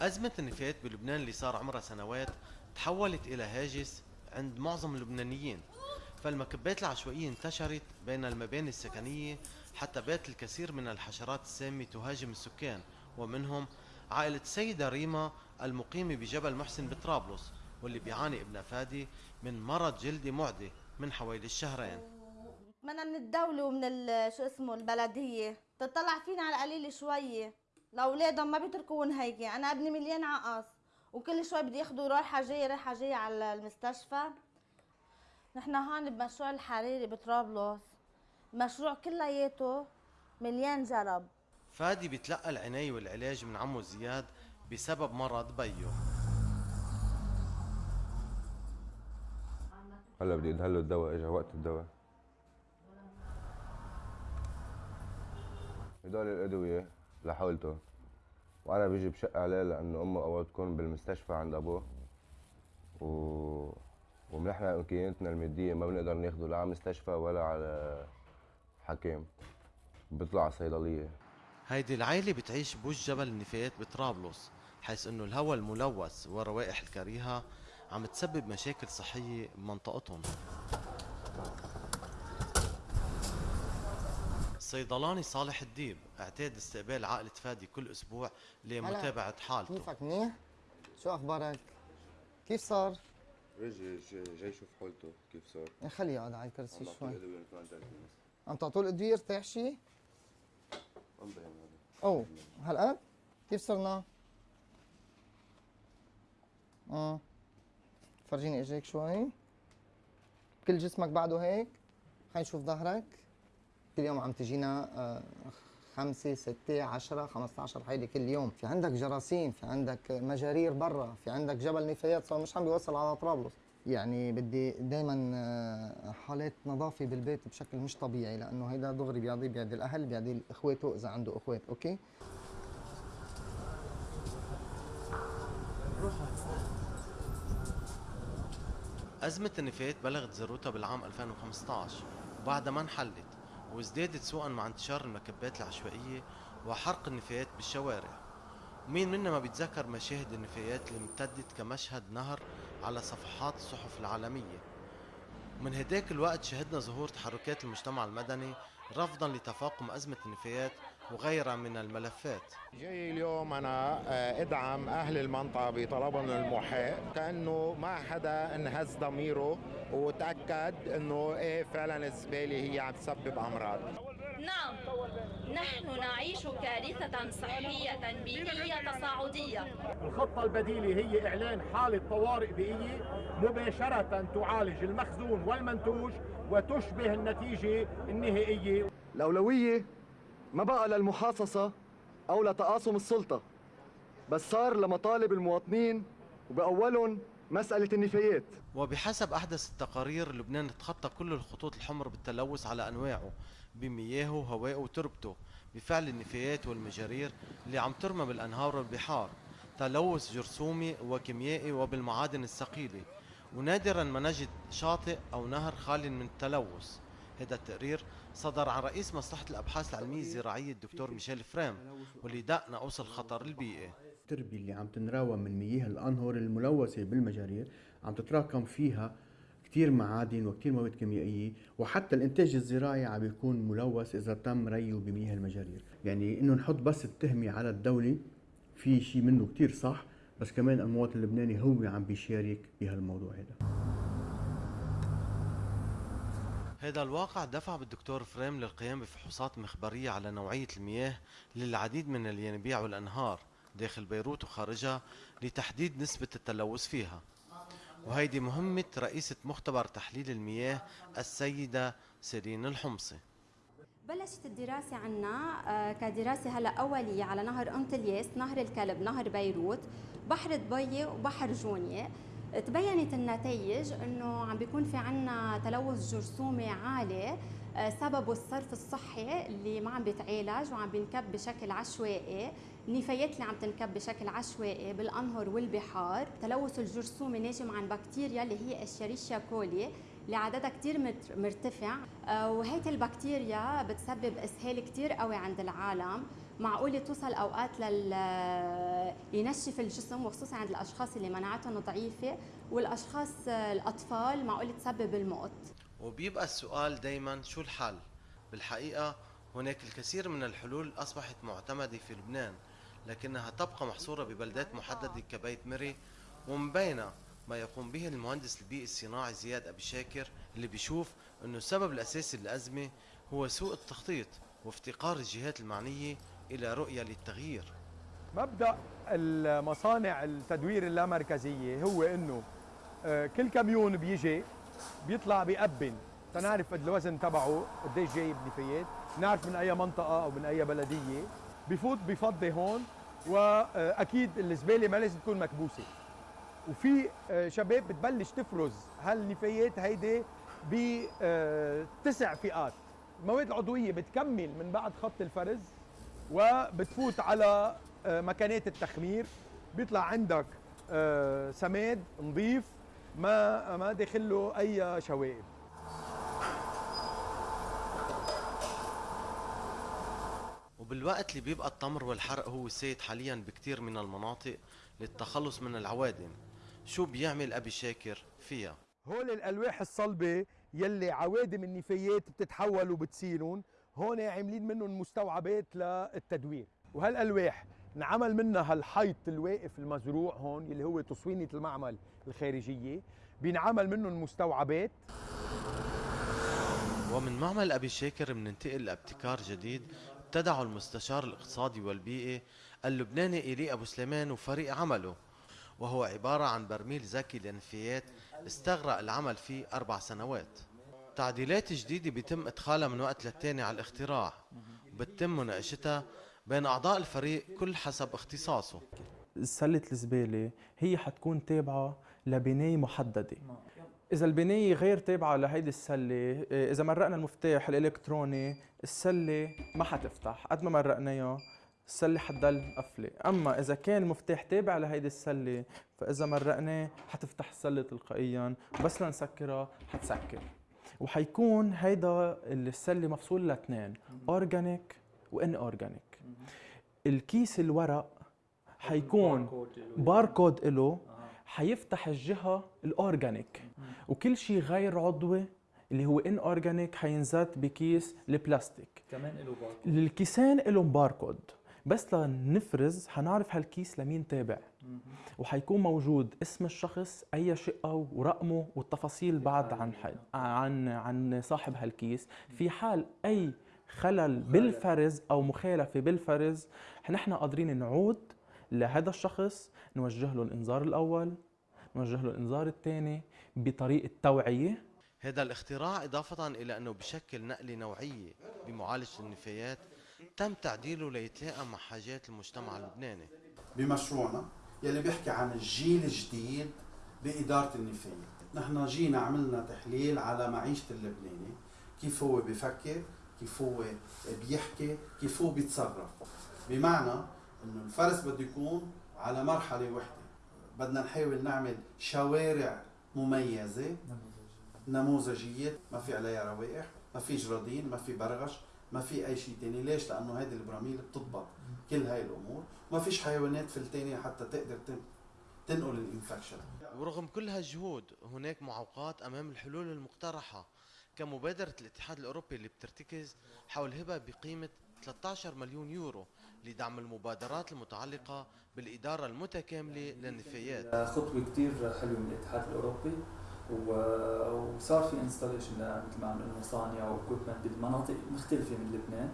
أزمة النفايات بلبنان اللي صار عمرها سنوات تحولت إلى هاجس عند معظم اللبنانيين. فالمكبات العشوائية انتشرت بين المباني السكنية حتى بات الكثير من الحشرات السامة تهاجم السكان ومنهم عائلة السيدة ريما المقيمة بجبل محسن بطرابلس واللي بيعاني ابن فادي من مرض جلدي معدي من حوالي الشهرين. بتمنى من الدولة ومن شو اسمه البلدية. تطلع فينا على القليل شوية. لأولادهم ما بيتركون هيك أنا ابني مليان عقص وكل شوي بدي ياخدوا رايحة جاية رايحة جاية على المستشفى. نحن هون بمشروع الحريري بطرابلس مشروع كلياته مليان جرب. فادي بيتلقى العناية والعلاج من عمه زياد بسبب مرض بيه هلا بدي ادهله الدواء اجى وقت الدواء. هدول الأدوية. لحولته وأنا بيجي بشق عليه لأنه أمه اوقات تكون بالمستشفى عند أبوه. و ونحن إمكانياتنا المادية ما بنقدر ناخده لا على مستشفى ولا على حكيم. بيطلع على صيدلية. هيدي العائلة بتعيش بوج جبل النفايات بطرابلس حيث إنه الهواء الملوث والروائح الكريهة عم تسبب مشاكل صحية بمنطقتهم الصيدلاني صالح الديب اعتاد استقبال عائلة فادي كل أسبوع لمتابعة حالته كيفك منيح؟ شو أخبارك؟ كيف صار؟ جاي جاي شوف حالته كيف صار إيه، خليه يقعد على الكرسي شوي عارف عم تعطوه الادويه ارتاح شي؟ عم بهم هذا اوه هالقد؟ كيف صرنا؟ آه فرجيني اجريك شوي كل جسمك بعده هيك؟ خلينا نشوف ظهرك كل يوم عم تجينا آه، خمسة ستة عشرة خمسة عشر حيلة كل يوم. في عندك جراثيم في عندك مجارير برا في عندك جبل نفايات صار مش عم بيوصل على طرابلس. يعني بدي دائما حالات نظافة بالبيت بشكل مش طبيعي لأنه هيدا دغري بيعدي بيعدي الأهل بيعدي إخواته إذا عنده إخوات. أوكي؟ أزمة النفايات بلغت ذروتها بالعام 2015 وبعدها ما انحلت. وازدادت سوءا مع انتشار المكبات العشوائية وحرق النفايات بالشوارع. ومين منا ما بيتذكر مشاهد النفايات اللي امتدت كمشهد نهر على صفحات الصحف العالمية. ومن هداك الوقت شهدنا ظهور تحركات المجتمع المدني رفضا لتفاقم أزمة النفايات وغيرها من الملفات. جاي اليوم أنا آه، إدعم أهل المنطقة بطلبهم المحق كأنه ما حدا انهز ضميره وتأكد إنه إيه فعلا الزبالة هي عم تسبب أمراض. نعم نحن نعيش كارثة صحية بيئية تصاعدية. الخطة البديلة هي إعلان حالة طوارئ بيئية مباشرة تعالج المخزون والمنتوج وتشبه النتيجة النهائية. الأولوية ما بقى للمحاصصة أو لتقاسم السلطة بس صار لمطالب المواطنين وبأولهم مسألة النفايات. وبحسب أحدث التقارير لبنان تخطى كل الخطوط الحمر بالتلوث على أنواعه بمياهه وهوائه وتربته بفعل النفايات والمجارير اللي عم ترمى بالأنهار والبحار تلوث جرثومي وكيميائي وبالمعادن الثقيلة. ونادرا ما نجد شاطئ أو نهر خال من التلوث. هذا التقرير صدر عن رئيس مصلحة الأبحاث العلمية الزراعية الدكتور ميشيل فريم واللي دق نقص الخطر البيئي التربية اللي عم تنراوى من مياه الأنهر الملوثة بالمجارير عم تتراكم فيها كتير معادن وكتير مواد كيميائية وحتى الإنتاج الزراعي عم بيكون ملوث إذا تم ريه بمياه المجارير. يعني إنه نحط بس التهمة على الدولة في شيء منه كتير صح بس كمان المواطن اللبناني هو عم بيشارك بهالموضوع هذا هذا الواقع دفع بالدكتور فريم للقيام بفحوصات مخبرية على نوعية المياه للعديد من الينابيع والأنهار داخل بيروت وخارجها لتحديد نسبة التلوث فيها وهيدي مهمة رئيسة مختبر تحليل المياه السيدة سيرين الحمصي بلشت الدراسة عنا آه، كدراسة هلا أولية على نهر أنطلياس، نهر الكلب، نهر بيروت، بحر دبي وبحر جونيا. تبينت النتائج إنه عم بيكون في عنا تلوث جرثومي عالي آه، سببه الصرف الصحي اللي ما عم بيتعالج وعم بينكب بشكل عشوائي. النفايات اللي عم تنكب بشكل عشوائي بالأنهر والبحار. تلوث الجرثومي ناجم عن بكتيريا اللي هي الشريشيا كولي اللي عددها كتير مت- مرتفع. آه، وهيدي البكتيريا بتسبب إسهال كتير قوي عند العالم. معقولة توصل أوقات لل ينشف الجسم وخصوصا عند الأشخاص اللي مناعتهم ضعيفة. والأشخاص آه، الأطفال معقولة تسبب الموت. وبيبقى السؤال دايما شو الحل؟ بالحقيقة هناك الكثير من الحلول أصبحت معتمدة في لبنان لكنها تبقى محصورة ببلدات محددة كبيت مري ومن بينها ما يقوم به المهندس البيئي الصناعي زياد أبي شاكر اللي بيشوف أنه السبب الأساسي للأزمة هو سوء التخطيط وافتقار الجهات المعنية إلى رؤية للتغيير. مبدأ المصانع التدوير اللامركزية هو إنه آه، كل كميون بيجي بيطلع بيقبن تنعرف الوزن تبعه قديش جايب نفايات. نعرف من أي منطقة أو من أي بلدية. بفوت بفضي هون وأكيد الزبالة ما لازم تكون مكبوسة. وفي آه، شباب بتبلش تفرز. هالنفايات هيدي بتسع فئات. المواد العضوية بتكمل من بعد خط الفرز وبتفوت على آه، مكانات التخمير. بيطلع عندك آه، سماد نظيف ما ما داخل له أي شوائب. وبالوقت اللي بيبقى التمر والحرق هو السيد حاليا بكتير من المناطق للتخلص من العوادم. شو بيعمل أبي شاكر فيها؟ هول الألواح الصلبة يلي عوادم النفايات بتتحول وبتسيلون هون عاملين منهم مستوعبات للتدوير. وهالألواح انعمل منها هالحيط الواقف المزروع هون اللي هو تصوينة المعمل الخارجية. بينعمل منهم مستوعبات. ومن معمل أبي شاكر مننتقل لابتكار جديد ابتدعه المستشار الاقتصادي والبيئي اللبناني إيلي أبو سليمان وفريق عمله. وهو عبارة عن برميل ذكي للنفايات استغرق العمل فيه أربع سنوات. تعديلات جديدة بيتم إدخالها من وقت للتاني على الاختراع بتتم مناقشتها بين أعضاء الفريق كل حسب اختصاصه. سلة الزبالة هي حتكون تابعة لبناية محددة. إذا البناية غير تابعة لهيدي السلة إيه، إذا مرقنا المفتاح الإلكتروني السلة ما حتفتح. قد ما مرقناها السلة حتضل مقفلة أما إذا كان المفتاح تابع لهيدي السلة فإذا مرقناه حتفتح السلة تلقائيا. بس لنسكرها حتسكر. وحيكون هيدا السلة مفصول لاثنين organic و inorganic الكيس الورق حيكون باركود له حيفتح الجهة ال organic وكل شيء غير عضوي اللي هو inorganic حينزت بكيس البلاستيك. كمان له باركود الكيسين لهم باركود بس لنفرز حنعرف هالكيس لمين تابع. وحيكون موجود اسم الشخص أي شقة ورقمه والتفاصيل بعد عن. عن عن صاحب هالكيس. في حال أي خلل بالفرز أو مخالفة بالفرز نحن قادرين نعود لهذا الشخص نوجه له الإنذار الأول نوجه له الإنذار الثاني بطريقة توعية. هذا الاختراع إضافة إلى أنه بشكل نقلة نوعية بمعالجة النفايات تم تعديله ليتلائم مع حاجات المجتمع اللبناني. بمشروعنا يلي بيحكي عن الجيل الجديد بإدارة النفايات نحن جينا عملنا تحليل على معيشة اللبناني. كيف هو بيفكر كيف هو بيحكي كيف هو بيتصرف. بمعنى إنه الفرس بده يكون على مرحلة وحدة. بدنا نحاول نعمل شوارع مميزة نموذجية. ما في عليها روائح ما في جرادين ما في برغش. ما في أي شيء تاني. ليش؟ لأنه هذه البراميل بتضبط كل هاي الأمور. ما فيش حيوانات فلتانية حتى تقدر تن- تنقل الإنفكشن. ورغم كل هالجهود هناك معوقات أمام الحلول المقترحة. كمبادرة الاتحاد الأوروبي اللي بترتكز حول هبة بقيمة 13 مليون يورو لدعم المبادرات المتعلقة بالإدارة المتكاملة للنفايات. خطوة كثير حلوة من الاتحاد الأوروبي. و- وصار في installation مثل ما عم نقول مصانع و equipment بمناطق مختلفة من لبنان.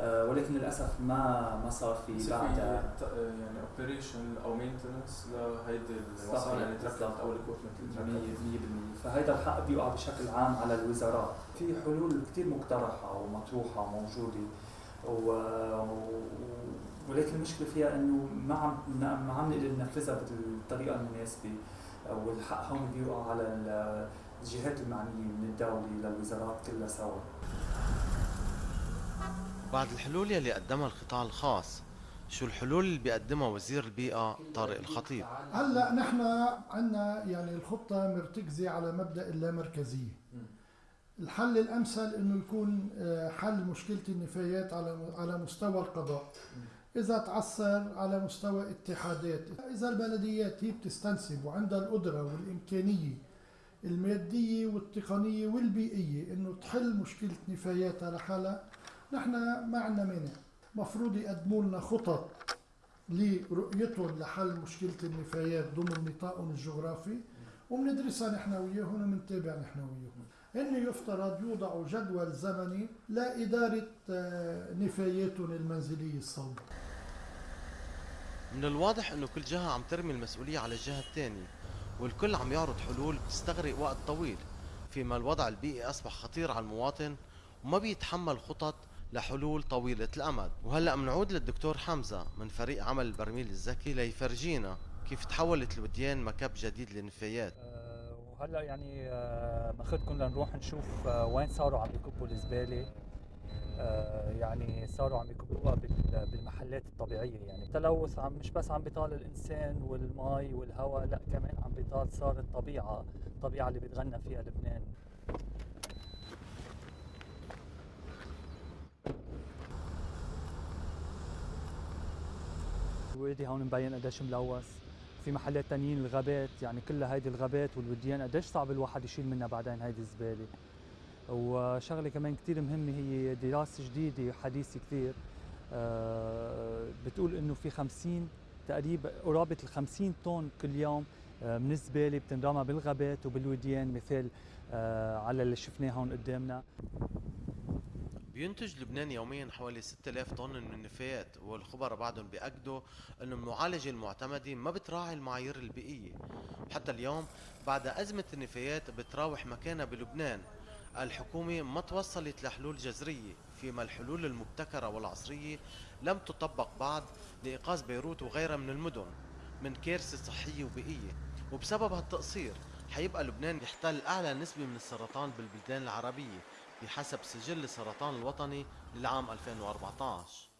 آه، ولكن للأسف ما ما صار في ت- يعني operation أو maintenance لهيدي المصانع اللي تركبت بالضبط. أو ال equipment اللي تركبت. 100% فهيدا الحق بيقع بشكل عام على الوزارات. في حلول كثير مقترحة ومطروحة وموجودة. و... ولكن المشكلة فيها إنه ما عم ما عم نقدر ننفذها بالطريقة المناسبة. والحق هون بيوقع على ال- الجهات المعنيه من الدولة للوزارات كلها سوا. بعد الحلول يلي قدمها القطاع الخاص شو الحلول اللي بيقدمها وزير البيئة طارق الخطيب؟ هلأ نحن عندنا يعني الخطة مرتكزة على مبدأ اللامركزية. الحل الأمثل إنه يكون آه، حل مشكلة النفايات على على مستوى القضاء. إذا تعثر على مستوى اتحادات إذا البلديات هي بتستنسب وعندها القدره والإمكانية المادية والتقنية والبيئية إنه تحل مشكلة نفاياتها لحالها نحن ما عندنا مانع. مفروض يقدموا لنا خطط لرؤيتهم لحل مشكلة النفايات ضمن نطاقهم الجغرافي. وبندرسها نحن وياهم وبنتابع نحن وياهم هن يفترض يوضعوا جدول زمني لإدارة آه، نفاياتهم المنزلية الصلبة من الواضح إنه كل جهة عم ترمي المسؤولية على الجهة الثانية والكل عم يعرض حلول بتستغرق وقت طويل فيما الوضع البيئي أصبح خطير على المواطن وما بيتحمل خطط لحلول طويلة الأمد. وهلأ منعود للدكتور حمزة من فريق عمل البرميل الذكي ليفرجينا. كيف تحولت الوديان مكب جديد للنفايات؟ وهلا يعني آه، ماخذكم لنروح نشوف آه، وين صاروا عم يكبوا الزبالة. آه، يعني صاروا عم يكبوها بال- بالمحلات الطبيعية يعني. التلوث عم مش بس عم بيطال الإنسان والمي والهواء لا كمان عم بيطال صار الطبيعة الطبيعة اللي بيتغنى فيها لبنان. وادي هون مبين قديش ملوث. في محلات تانيين الغابات يعني كل هيدي الغابات والوديان قديش صعب الواحد يشيل منها بعدين هيدي الزبالة. وشغلة كمان كتير مهمة هي دراسة جديدة حديثه كثير آه، بتقول إنه في 50 تقريبا قرابة ال 50 طن كل يوم آه، من الزبالة بتنرمى بالغابات وبالوديان مثال آه، على اللي شفناه هون قدامنا. بينتج لبنان يوميا حوالي 6000 طن من النفايات والخبراء بعدهم بيأكدوا انه المعالجة المعتمدة ما بتراعي المعايير البيئية. وحتى اليوم بعد أزمة النفايات بتراوح مكانها بلبنان. الحكومة ما توصلت لحلول جذرية فيما الحلول المبتكرة والعصرية لم تطبق بعد لإيقاظ بيروت وغيرها من المدن من كارثة صحية وبيئية. وبسبب هالتقصير حيبقى لبنان يحتل أعلى نسبة من السرطان بالبلدان العربية. بحسب سجل السرطان الوطني للعام 2014